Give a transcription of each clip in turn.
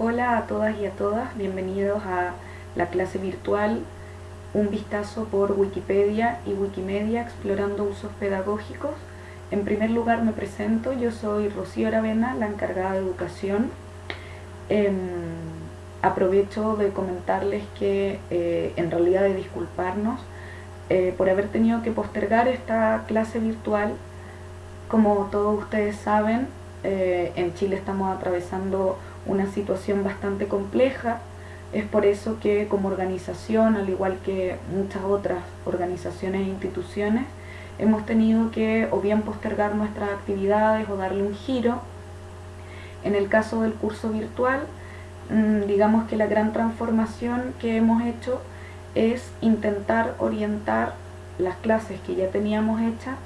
Hola a todas y a todas, bienvenidos a la clase virtual Un vistazo por Wikipedia y Wikimedia explorando usos pedagógicos. En primer lugar me presento, yo soy Rocío Aravena, la encargada de educación. Em, aprovecho de comentarles que, eh, en realidad de disculparnos, eh, por haber tenido que postergar esta clase virtual. Como todos ustedes saben, eh, en Chile estamos atravesando una situación bastante compleja. Es por eso que como organización, al igual que muchas otras organizaciones e instituciones, hemos tenido que o bien postergar nuestras actividades o darle un giro. En el caso del curso virtual, mm, digamos que la gran transformación que hemos hecho es intentar orientar las clases que ya teníamos hechas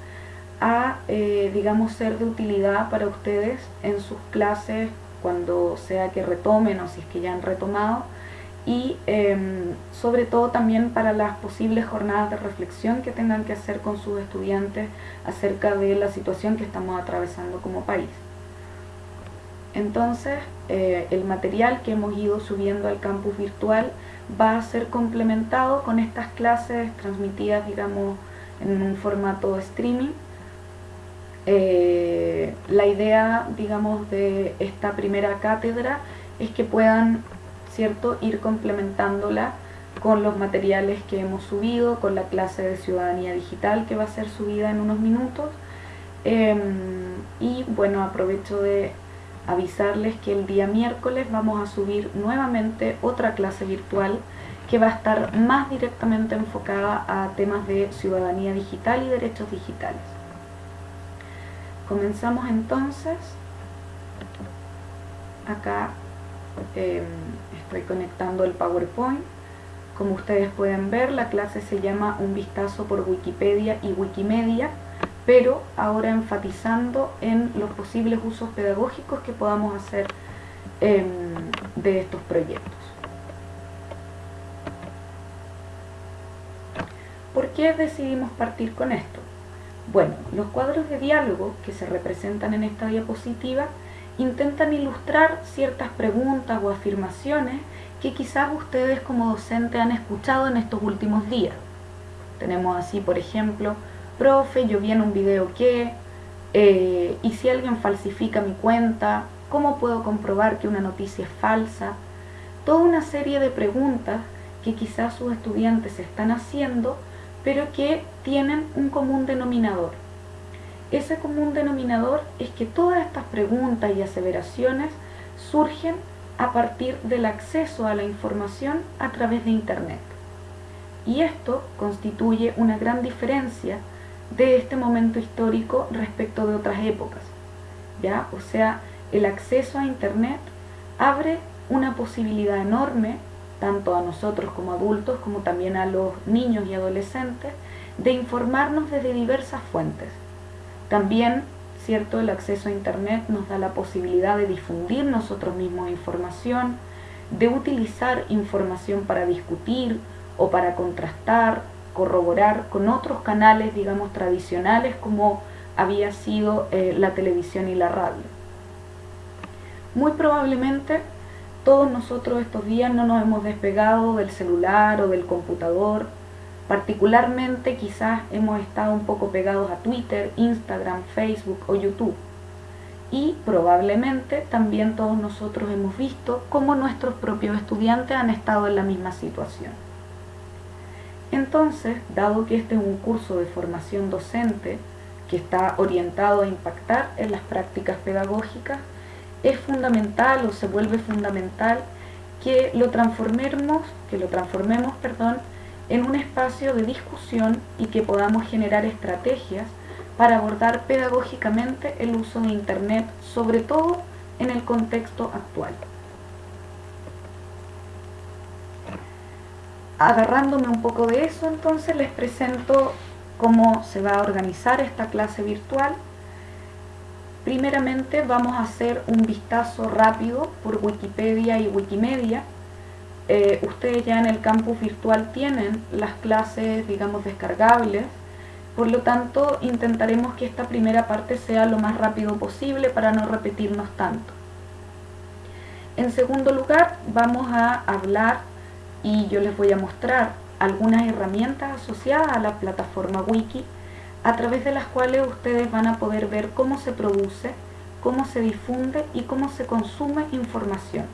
a, eh, digamos, ser de utilidad para ustedes en sus clases cuando sea que retomen o si es que ya han retomado y em, sobre todo también para las posibles jornadas de reflexión que tengan que hacer con sus estudiantes acerca de la situación que estamos atravesando como país. Entonces, eh, el material que hemos ido subiendo al campus virtual va a ser complementado con estas clases transmitidas, digamos, en un formato streaming eh, la idea, digamos, de esta primera cátedra es que puedan, ¿cierto?, ir complementándola con los materiales que hemos subido, con la clase de ciudadanía digital que va a ser subida en unos minutos. Em, y bueno, aprovecho de avisarles que el día miércoles vamos a subir nuevamente otra clase virtual que va a estar más directamente enfocada a temas de ciudadanía digital y derechos digitales. Comenzamos entonces. Acá em, estoy conectando el PowerPoint. Como ustedes pueden ver, la clase se llama Un vistazo por Wikipedia y Wikimedia, pero ahora enfatizando en los posibles usos pedagógicos que podamos hacer em, de estos proyectos. ¿Por qué decidimos partir con esto? Bueno, los cuadros de diálogo que se representan en esta diapositiva intentan ilustrar ciertas preguntas o afirmaciones que quizás ustedes como docente han escuchado en estos últimos días. Tenemos así, por ejemplo, profe, yo vi en un video que, eh, y si alguien falsifica mi cuenta, ¿cómo puedo comprobar que una noticia es falsa? Toda una serie de preguntas que quizás sus estudiantes están haciendo pero que tienen un común denominador. Ese común denominador es que todas estas preguntas y aseveraciones surgen a partir del acceso a la información a través de Internet. Y esto constituye una gran diferencia de este momento histórico respecto de otras épocas. ¿ya? O sea, el acceso a Internet abre una posibilidad enorme tanto a nosotros como adultos, como también a los niños y adolescentes, de informarnos desde diversas fuentes. También, cierto, el acceso a Internet nos da la posibilidad de difundir nosotros mismos información, de utilizar información para discutir o para contrastar, corroborar con otros canales, digamos, tradicionales como había sido eh, la televisión y la radio. Muy probablemente todos nosotros estos días no nos hemos despegado del celular o del computador. Particularmente quizás hemos estado un poco pegados a Twitter, Instagram, Facebook o YouTube. Y probablemente también todos nosotros hemos visto cómo nuestros propios estudiantes han estado en la misma situación. Entonces, dado que este es un curso de formación docente que está orientado a impactar en las prácticas pedagógicas, es fundamental o se vuelve fundamental que lo transformemos, que lo transformemos, perdón, en un espacio de discusión y que podamos generar estrategias para abordar pedagógicamente el uso de Internet, sobre todo en el contexto actual. Agarrándome un poco de eso, entonces les presento cómo se va a organizar esta clase virtual Primeramente vamos a hacer un vistazo rápido por Wikipedia y Wikimedia. Eh, ustedes ya en el campus virtual tienen las clases, digamos, descargables. Por lo tanto, intentaremos que esta primera parte sea lo más rápido posible para no repetirnos tanto. En segundo lugar, vamos a hablar y yo les voy a mostrar algunas herramientas asociadas a la plataforma Wiki a través de las cuales ustedes van a poder ver cómo se produce, cómo se difunde y cómo se consume información.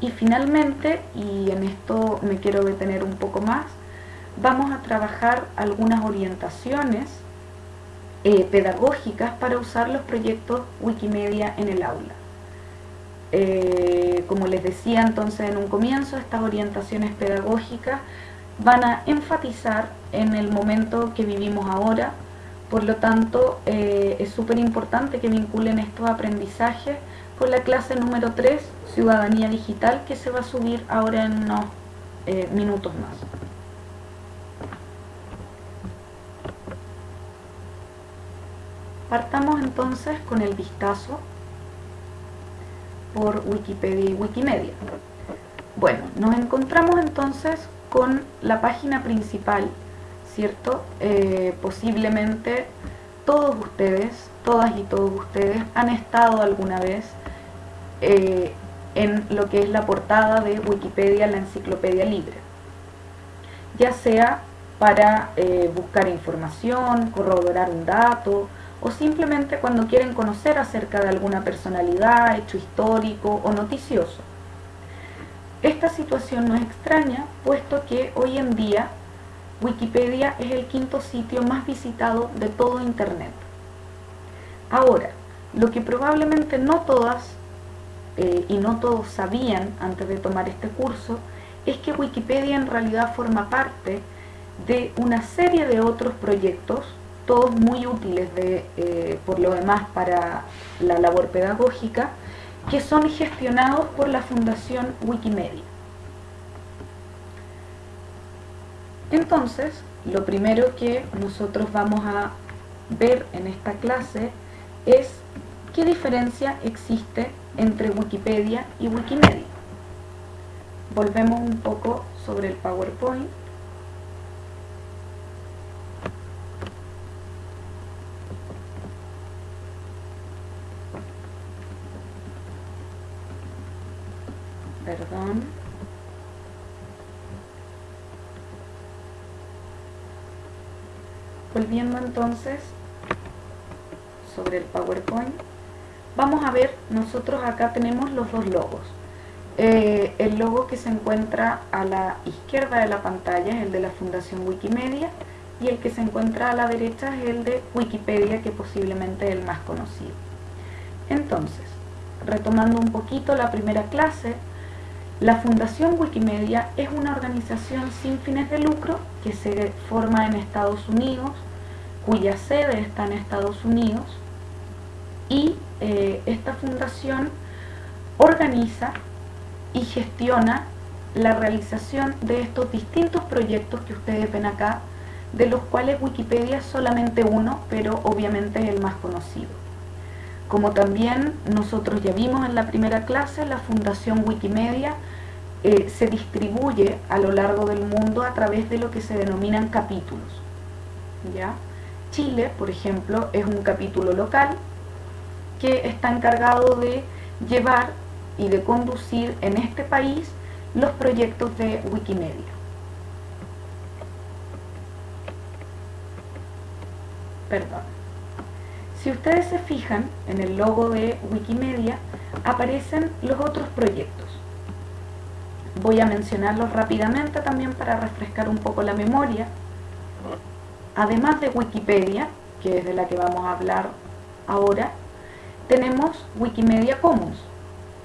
Y finalmente, y en esto me quiero detener un poco más, vamos a trabajar algunas orientaciones eh, pedagógicas para usar los proyectos Wikimedia en el aula. Eh, como les decía entonces en un comienzo, estas orientaciones pedagógicas van a enfatizar en el momento que vivimos ahora, por lo tanto eh, es súper importante que vinculen estos aprendizajes con la clase número 3, Ciudadanía Digital, que se va a subir ahora en unos eh, minutos más. Partamos entonces con el vistazo por Wikipedia y Wikimedia. Bueno, nos encontramos entonces con la página principal, ¿cierto? Eh, posiblemente todos ustedes, todas y todos ustedes han estado alguna vez eh, en lo que es la portada de Wikipedia, la enciclopedia libre. Ya sea para eh, buscar información, corroborar un dato, o simplemente cuando quieren conocer acerca de alguna personalidad, hecho histórico o noticioso. Esta situación no es extraña, puesto que hoy en día Wikipedia es el quinto sitio más visitado de todo Internet. Ahora, lo que probablemente no todas eh, y no todos sabían antes de tomar este curso es que Wikipedia en realidad forma parte de una serie de otros proyectos todos muy útiles eh, por lo demás para la labor pedagógica, que son gestionados por la Fundación Wikimedia. Entonces, lo primero que nosotros vamos a ver en esta clase es qué diferencia existe entre Wikipedia y Wikimedia. Volvemos un poco sobre el PowerPoint. perdón. Volviendo entonces sobre el PowerPoint, vamos a ver, nosotros acá tenemos los dos logos. Eh, el logo que se encuentra a la izquierda de la pantalla es el de la Fundación Wikimedia y el que se encuentra a la derecha es el de Wikipedia, que posiblemente es el más conocido. Entonces, retomando un poquito la primera clase, la Fundación Wikimedia es una organización sin fines de lucro que se forma en Estados Unidos, cuya sede está en Estados Unidos, y eh, esta fundación organiza y gestiona la realización de estos distintos proyectos que ustedes ven acá, de los cuales Wikipedia es solamente uno, pero obviamente es el más conocido. Como también nosotros ya vimos en la primera clase, la Fundación Wikimedia eh, se distribuye a lo largo del mundo a través de lo que se denominan capítulos. ¿ya? Chile, por ejemplo, es un capítulo local que está encargado de llevar y de conducir en este país los proyectos de Wikimedia. Perdón. Si ustedes se fijan en el logo de Wikimedia, aparecen los otros proyectos. Voy a mencionarlos rápidamente también para refrescar un poco la memoria. Además de Wikipedia, que es de la que vamos a hablar ahora, tenemos Wikimedia Commons.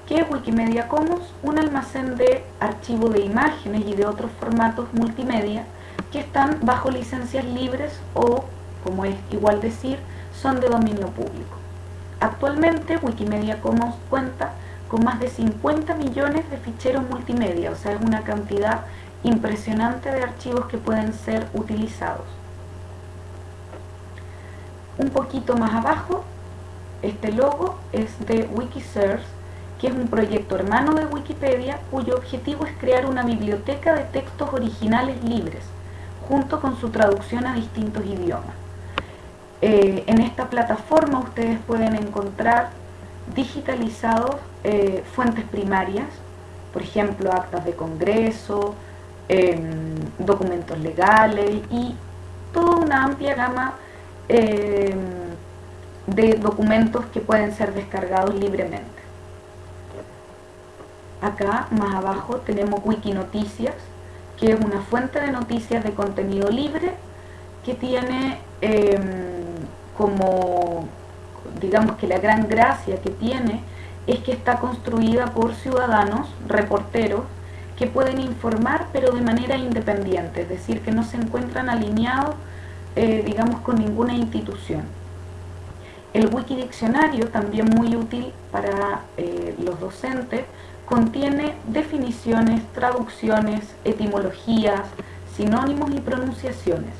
¿Qué es Wikimedia Commons? Un almacén de archivo de imágenes y de otros formatos multimedia que están bajo licencias libres o, como es igual decir, son de dominio público. Actualmente Wikimedia Commons cuenta con más de 50 millones de ficheros multimedia, o sea, es una cantidad impresionante de archivos que pueden ser utilizados. Un poquito más abajo, este logo es de Wikisource, que es un proyecto hermano de Wikipedia cuyo objetivo es crear una biblioteca de textos originales libres, junto con su traducción a distintos idiomas. Eh, en esta plataforma ustedes pueden encontrar digitalizados eh, fuentes primarias, por ejemplo, actas de congreso, em, documentos legales y toda una amplia gama em, de documentos que pueden ser descargados libremente. Acá más abajo tenemos Wikinoticias, que es una fuente de noticias de contenido libre que tiene em, como, digamos que la gran gracia que tiene es que está construida por ciudadanos, reporteros, que pueden informar pero de manera independiente, es decir, que no se encuentran alineados, eh, digamos, con ninguna institución. El Wikidiccionario, también muy útil para eh, los docentes, contiene definiciones, traducciones, etimologías, sinónimos y pronunciaciones.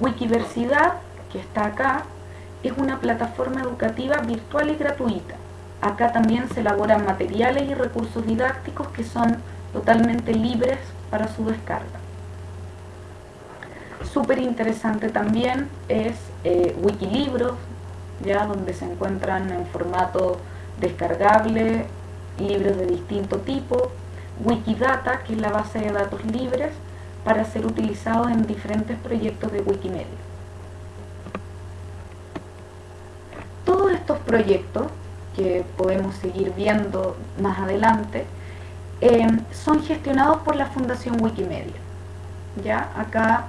Wikiversidad, que está acá, es una plataforma educativa virtual y gratuita. Acá también se elaboran materiales y recursos didácticos que son totalmente libres para su descarga. Súper interesante también es eh, Wikilibros, ya donde se encuentran en formato descargable libros de distinto tipo, Wikidata, que es la base de datos libres para ser utilizados en diferentes proyectos de Wikimedia. Todos estos proyectos, que podemos seguir viendo más adelante, eh, son gestionados por la Fundación Wikimedia. ¿Ya? Acá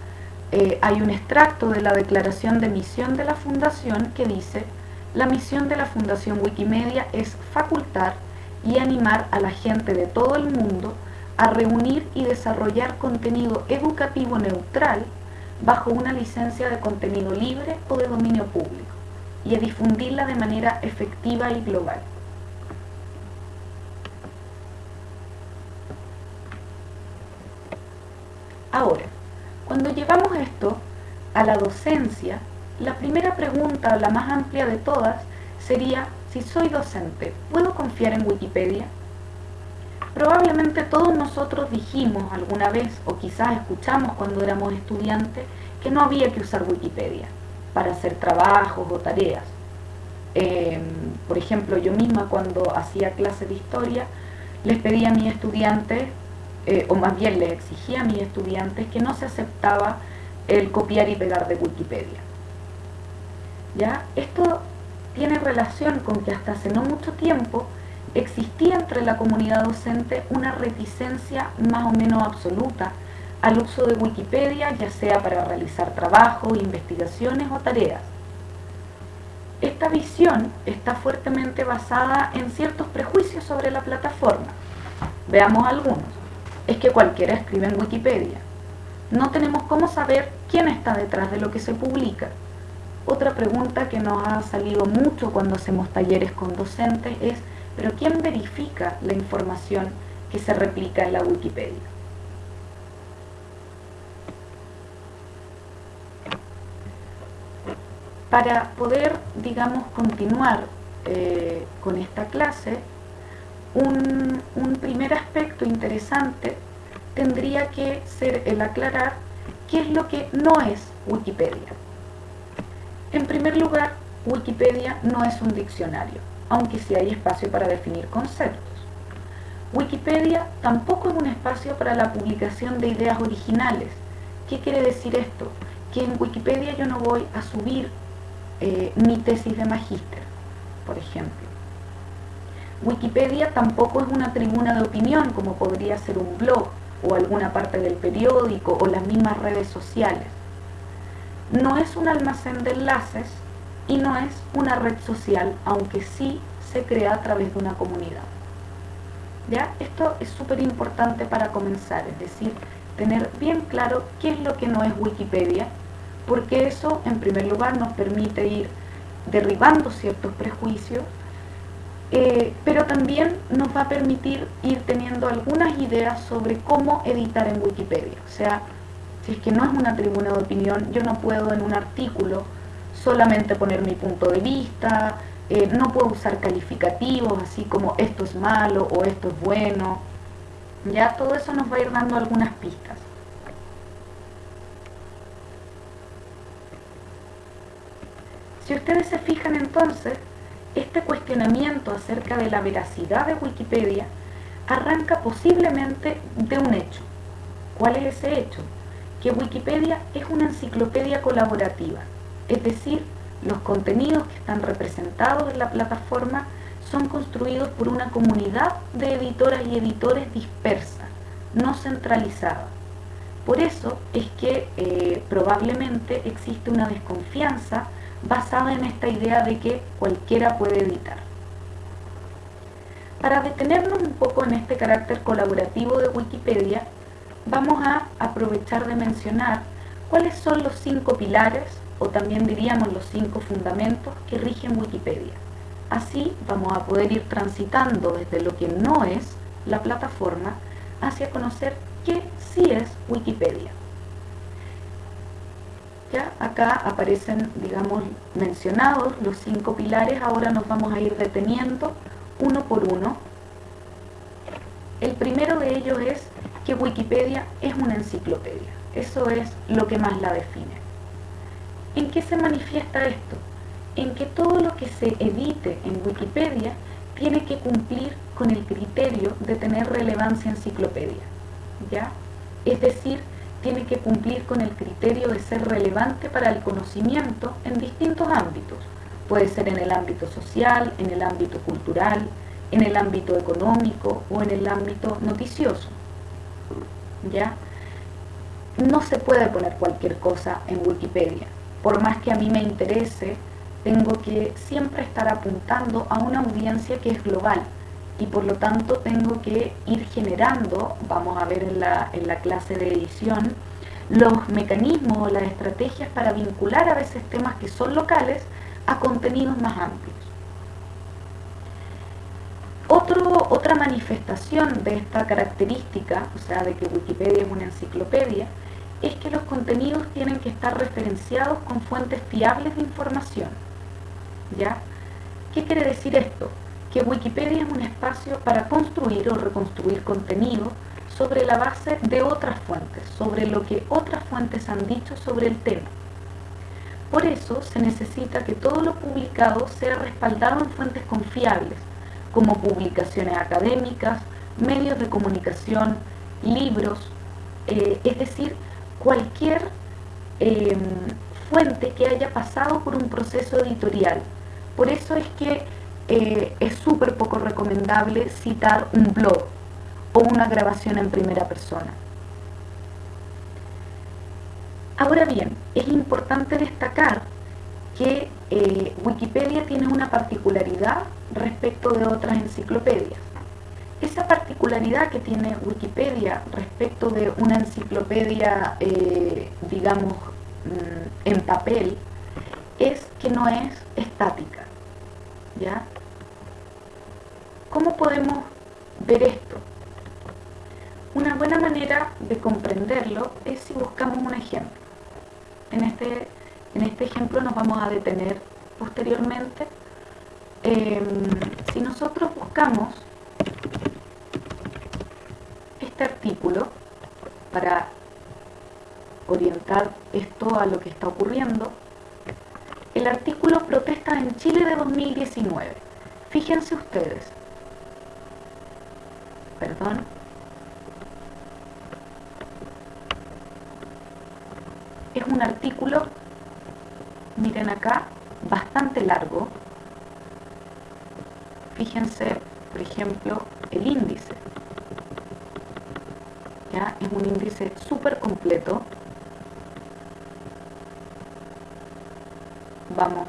eh, hay un extracto de la declaración de misión de la Fundación que dice la misión de la Fundación Wikimedia es facultar y animar a la gente de todo el mundo a reunir y desarrollar contenido educativo neutral bajo una licencia de contenido libre o de dominio público y a difundirla de manera efectiva y global. Ahora, cuando llevamos esto a la docencia, la primera pregunta, la más amplia de todas, sería si soy docente, ¿puedo confiar en Wikipedia? Probablemente todos nosotros dijimos alguna vez, o quizás escuchamos cuando éramos estudiantes, que no había que usar Wikipedia para hacer trabajos o tareas. Em, por ejemplo, yo misma cuando hacía clases de historia, les pedía a mis estudiantes, eh, o más bien les exigía a mis estudiantes, que no se aceptaba el copiar y pegar de Wikipedia. ¿Ya? Esto tiene relación con que hasta hace no mucho tiempo existía entre la comunidad docente una reticencia más o menos absoluta al uso de Wikipedia, ya sea para realizar trabajos, investigaciones o tareas. Esta visión está fuertemente basada en ciertos prejuicios sobre la plataforma. Veamos algunos. Es que cualquiera escribe en Wikipedia. No tenemos cómo saber quién está detrás de lo que se publica. Otra pregunta que nos ha salido mucho cuando hacemos talleres con docentes es, ¿pero quién verifica la información que se replica en la Wikipedia? Para poder, digamos, continuar eh, con esta clase, un, primer aspecto interesante tendría que ser el aclarar qué es lo que no es Wikipedia. En primer lugar, Wikipedia no es un diccionario, aunque sí hay espacio para definir conceptos. Wikipedia tampoco es un espacio para la publicación de ideas originales. ¿Qué quiere decir esto? Que en Wikipedia yo no voy a subir eh, mi tesis de magíster, por ejemplo. Wikipedia tampoco es una tribuna de opinión como podría ser un blog o alguna parte del periódico o las mismas redes sociales no es un almacén de enlaces y no es una red social, aunque sí se crea a través de una comunidad. ¿Ya? Esto es súper importante para comenzar, es decir, tener bien claro qué es lo que no es Wikipedia, porque eso en primer lugar nos permite ir derribando ciertos prejuicios, eh, pero también nos va a permitir ir teniendo algunas ideas sobre cómo editar en Wikipedia. O sea, si es que no es una tribuna de opinión, yo no puedo en un artículo solamente poner mi punto de vista, eh, no puedo usar calificativos así como esto es malo o esto es bueno. Ya todo eso nos va a ir dando algunas pistas. Si ustedes se fijan entonces, este cuestionamiento acerca de la veracidad de Wikipedia arranca posiblemente de un hecho. ¿Cuál es ese hecho? Que Wikipedia es una enciclopedia colaborativa, es decir, los contenidos que están representados en la plataforma son construidos por una comunidad de editoras y editores dispersa, no centralizada. Por eso es que eh, probablemente existe una desconfianza basada en esta idea de que cualquiera puede editar. Para detenernos un poco en este carácter colaborativo de Wikipedia, vamos a aprovechar de mencionar cuáles son los cinco pilares, o también diríamos los cinco fundamentos que rigen Wikipedia. Así vamos a poder ir transitando desde lo que no es la plataforma hacia conocer qué sí es Wikipedia. Ya acá aparecen, digamos, mencionados los cinco pilares, ahora nos vamos a ir deteniendo uno por uno. El primero de ellos es que Wikipedia es una enciclopedia. Eso es lo que más la define. ¿En qué se manifiesta esto? En que todo lo que se edite en Wikipedia tiene que cumplir con el criterio de tener relevancia enciclopedia. ¿Ya? Es decir, tiene que cumplir con el criterio de ser relevante para el conocimiento en distintos ámbitos. Puede ser en el ámbito social, en el ámbito cultural, en el ámbito económico o en el ámbito noticioso. ¿Ya? No se puede poner cualquier cosa en Wikipedia. Por más que a mí me interese, tengo que siempre estar apuntando a una audiencia que es global y por lo tanto tengo que ir generando, vamos a ver en la, en la clase de edición, los mecanismos o las estrategias para vincular a veces temas que son locales a contenidos más amplios. Otro, otra manifestación de esta característica, o sea, de que Wikipedia es una enciclopedia, es que los contenidos tienen que estar referenciados con fuentes fiables de información. ¿Ya? ¿Qué quiere decir esto? Que Wikipedia es un espacio para construir o reconstruir contenido sobre la base de otras fuentes, sobre lo que otras fuentes han dicho sobre el tema. Por eso se necesita que todo lo publicado sea respaldado en fuentes confiables, como publicaciones académicas, medios de comunicación, libros, eh, es decir, cualquier em, fuente que haya pasado por un proceso editorial. Por eso es que eh, es súper poco recomendable citar un blog o una grabación en primera persona. Ahora bien, es importante destacar que eh, Wikipedia tiene una particularidad respecto de otras enciclopedias. Esa particularidad que tiene Wikipedia respecto de una enciclopedia, eh, digamos, mm, en papel, es que no es estática. ¿ya? ¿Cómo podemos ver esto? Una buena manera de comprenderlo es si buscamos un ejemplo. En este, en este ejemplo nos vamos a detener posteriormente. Em, si nosotros buscamos este artículo para orientar esto a lo que está ocurriendo, el artículo Protestas en Chile de 2019. Fíjense ustedes, perdón. Es un artículo, miren acá, bastante largo. Fíjense, por ejemplo, el índice. ¿Ya? Es un índice súper completo. Vamos,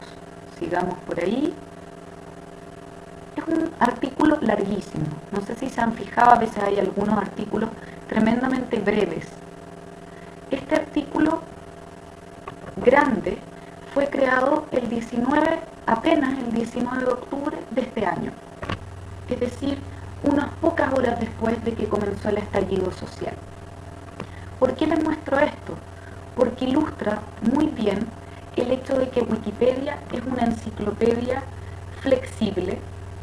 sigamos por ahí artículo larguísimo. No sé si se han fijado, a veces hay algunos artículos tremendamente breves. Este artículo grande fue creado el 19, apenas el 19 de octubre de este año. Es decir, unas pocas horas después de que comenzó el estallido social. ¿Por qué les muestro esto? Porque ilustra muy bien el hecho de que Wikipedia es una enciclopedia flexible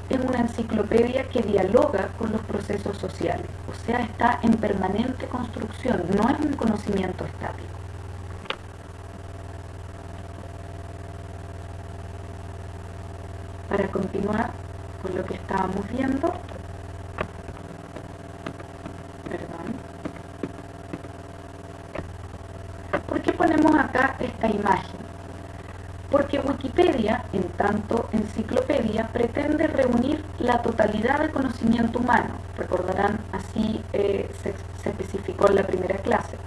es una enciclopedia que dialoga con los procesos sociales, o sea, está en permanente construcción, no es un conocimiento estático. para continuar con lo que estábamos viendo, perdón, ¿por qué ponemos acá esta imagen? Porque Wikipedia, en tanto enciclopedia, pretende reunir la totalidad del conocimiento humano. Recordarán, así eh, se, se especificó en la primera clase.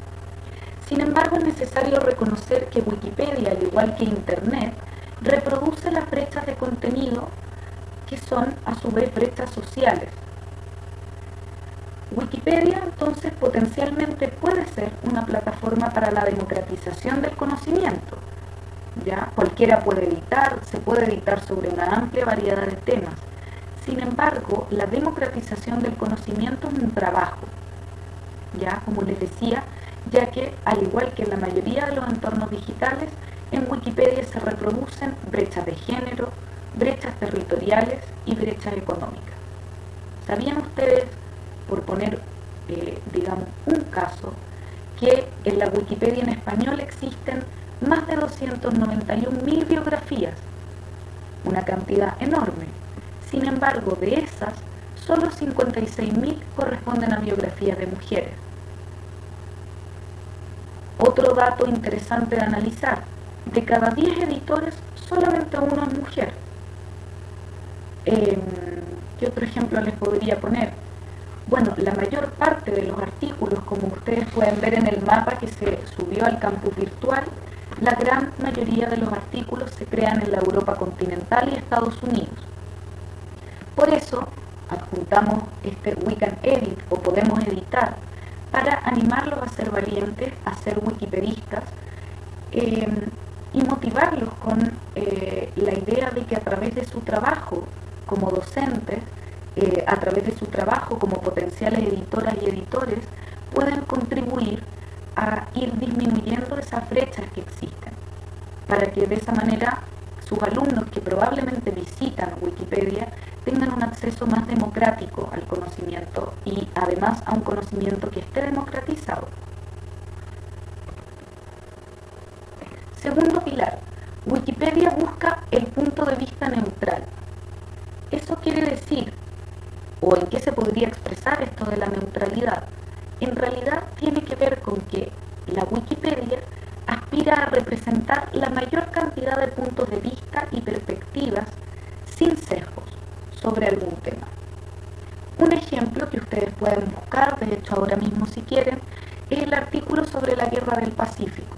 Sin embargo, es necesario reconocer que Wikipedia, al igual que Internet, reproduce las brechas de contenido que son a su vez brechas sociales. Wikipedia entonces potencialmente puede ser una plataforma para la democratización del conocimiento. ¿Ya? Cualquiera puede editar, se puede editar sobre una amplia variedad de temas. Sin embargo, la democratización del conocimiento es un trabajo. Ya, como les decía, ya que, al igual que en la mayoría de los entornos digitales, en Wikipedia se reproducen brechas de género, brechas territoriales y brechas económicas. ¿Sabían ustedes, por poner, eh, digamos, un caso, que en la Wikipedia en español existen más de 291.000 biografías? Una cantidad enorme. Sin embargo, de esas, solo 56.000 corresponden a biografías de mujeres. Otro dato interesante de analizar, de cada 10 editores, solamente uno es mujer. Eh, ¿Qué otro ejemplo les podría poner? Bueno, la mayor parte de los artículos, como ustedes pueden ver en el mapa que se subió al campus virtual, la gran mayoría de los artículos se crean en la Europa continental y Estados Unidos. Por eso, adjuntamos este We Can Edit o podemos editar para animarlos a ser valientes, a ser wikipedistas eh, y motivarlos con eh, la idea de que a través de su trabajo como docentes, eh, a través de su trabajo como potenciales editoras y editores, pueden contribuir a ir disminuyendo esas brechas que existen, para que de esa manera sus alumnos que probablemente visitan Wikipedia tengan un acceso más democrático al conocimiento y además a un conocimiento que esté democratizado. Segundo pilar, Wikipedia busca el punto de vista neutral. Eso quiere decir, o en qué se podría expresar esto de la neutralidad, en realidad tiene que ver con que la Wikipedia aspira a representar la mayor cantidad de puntos de vista y perspectivas sin sesgos sobre algún tema. Un ejemplo que ustedes pueden buscar, de hecho ahora mismo si quieren, es el artículo sobre la guerra del Pacífico.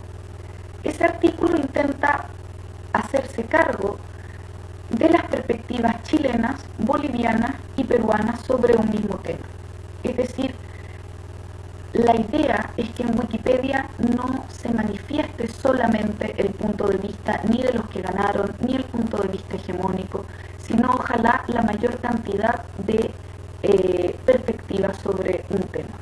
Ese artículo intenta hacerse cargo de las perspectivas chilenas, bolivianas y peruanas sobre un mismo tema. Es decir, la idea es que en Wikipedia no se manifieste solamente el punto de vista ni de los que ganaron, ni el punto de vista hegemónico, sino ojalá la mayor cantidad de eh, perspectivas sobre un tema.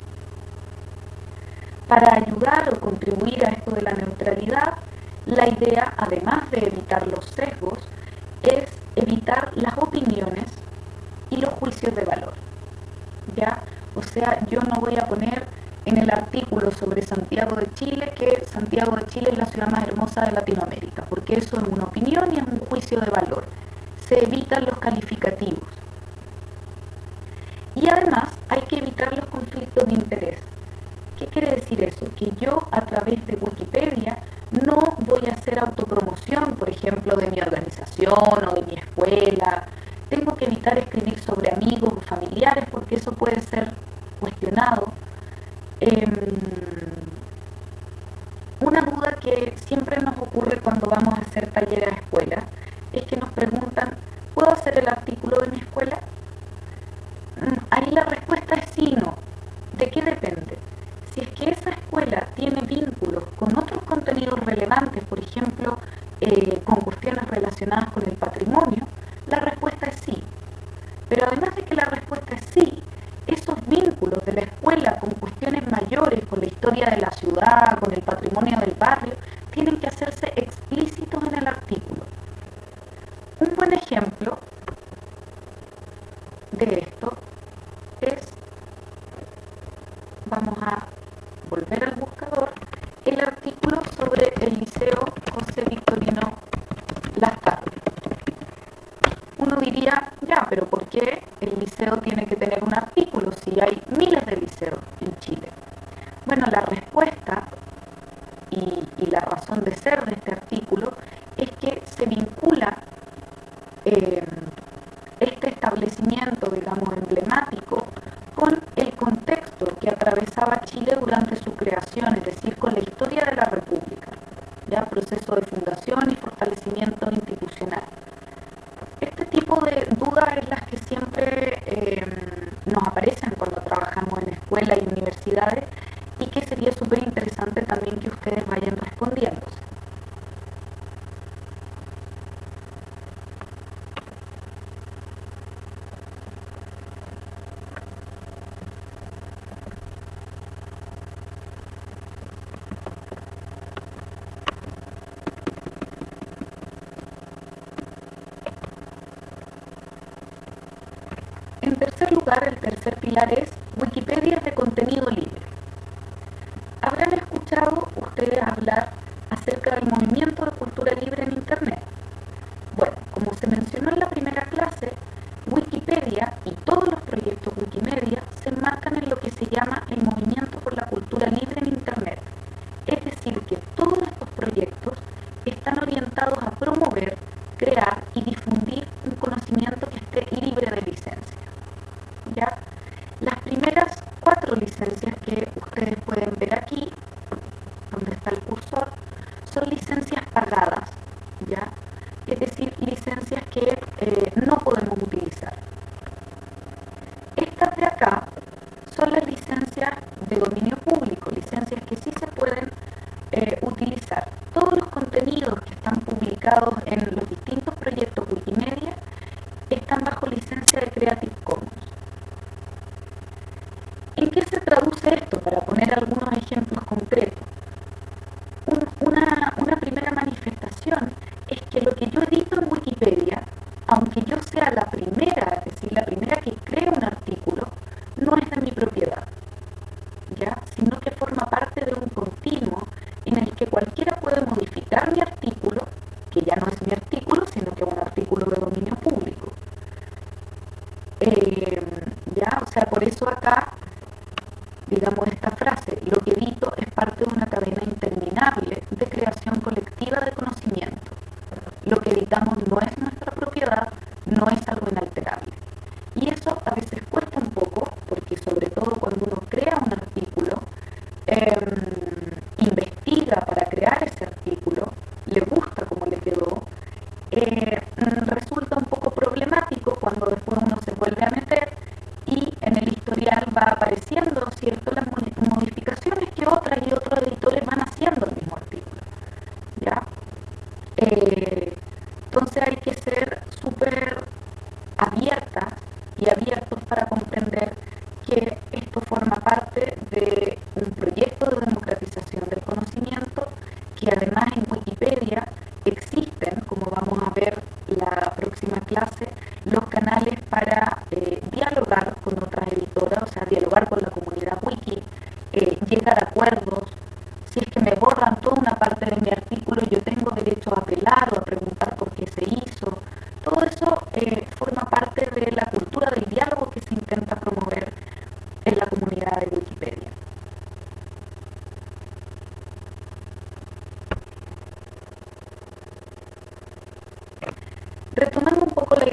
Para ayudar o contribuir a esto de la neutralidad, la idea, además de evitar los sesgos, es evitar las opiniones y los juicios de valor. ¿Ya? O sea, yo no voy a poner en el artículo sobre Santiago de Chile que Santiago de Chile es la ciudad más hermosa de Latinoamérica, porque eso es una opinión y es un juicio de valor. Se evitan los calificativos. Y además hay que evitar los conflictos de interés. ¿Qué quiere decir eso? Que yo a través de Wikipedia no voy a hacer autopromoción, por ejemplo, de mi organización o de mi escuela. Tengo que evitar escribir sobre amigos o familiares porque eso puede ser cuestionado Em, una duda que siempre nos ocurre cuando vamos a hacer talleres a escuela es que nos preguntan, ¿puedo hacer el artículo de mi escuela? Mm, ahí la respuesta es sí y no. ¿De qué depende? Si es que esa escuela tiene vínculos con otros contenidos relevantes, Bueno, la respuesta y, la razón de ser de este dólares, Wikipedia Creative Commons. ¿En qué se traduce esto?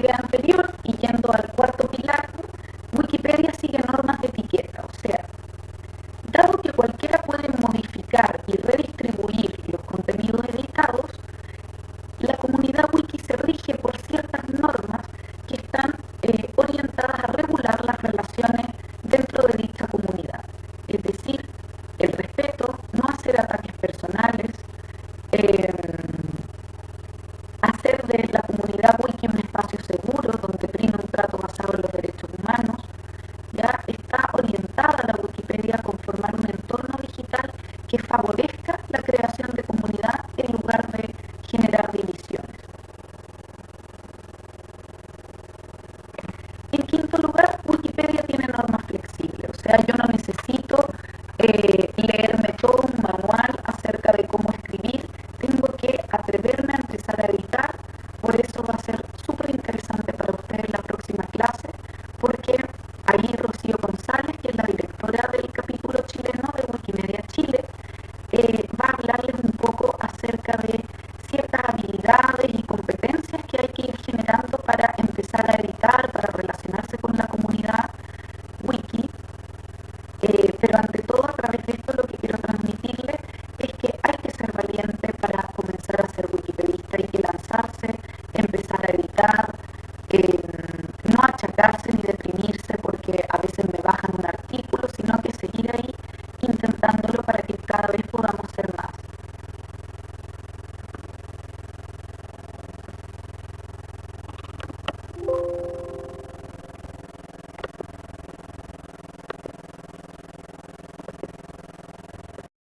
Adriano teria atreverme a empezar a editar